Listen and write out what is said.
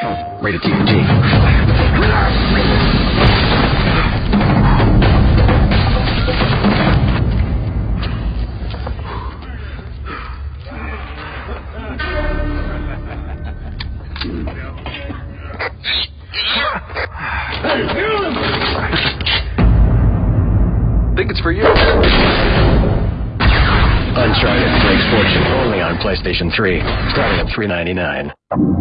Rated TNG. Think it's for you. Uncharted Drake's Fortune only on PlayStation 3, starting at 3.99.